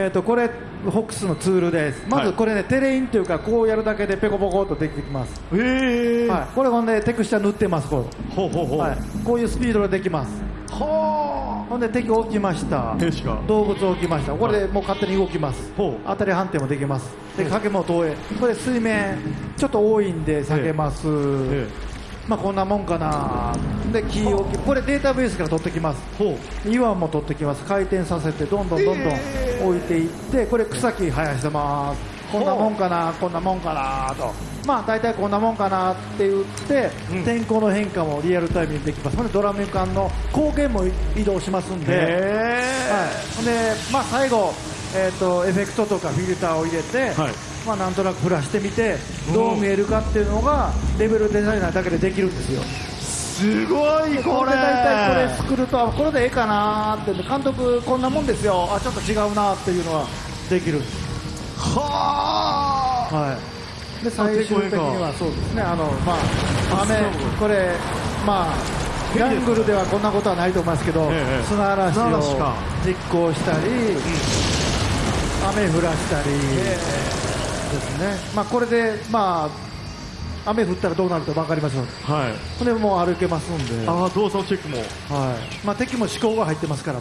えー、とこれホックスのツールです。まずこれね、テレインというかこうやるだけでペコペコっとできてきます、へえはい、これほんでテクスチャ塗ってますこほうほうほう。う、はい、こういうスピードでできます。はほんで敵置きました。動物置きました。これでもう勝手に動きます。ほう。当たり判定もできます。で影も投影これ水面ちょっと多いんで下げます、えまあこんなもんかな。でキー置きこれデータベースから取ってきます。ほう。岩も取ってきます。回転させてどんどんどんどんえー。置いていってこれ草木生やしてます。こんなもんかなこんなもんかなと。まあ大体こんなもんかなって言って、うん。天候の変化もリアルタイムにできます。ほんでドラム缶の光源も移動しますんで、はい、でまあ最後えー、とエフェクトとかフィルターを入れて、はい。まあ、なんとなくフラしてみてどう見えるかっていうのがレベルデザイナーだけでできるんですよ。すごいこれ。これ大体これ作るとこれでええかなーって。監督こんなもんですよ。あちょっと違うなっていうのはできるんです。はあ。はい。で最終的にはそうですね。あのまあ雨これまあギャングルではこんなことはないと思いますけど、ええ砂嵐を実行したり、雨降らしたり。ですね、まあ、これで、まあ、雨降ったらどうなるか分かりますので、はい。これもう歩けますんで、ああ動作のチェックも。はい。まあ、敵も思考が入ってますから。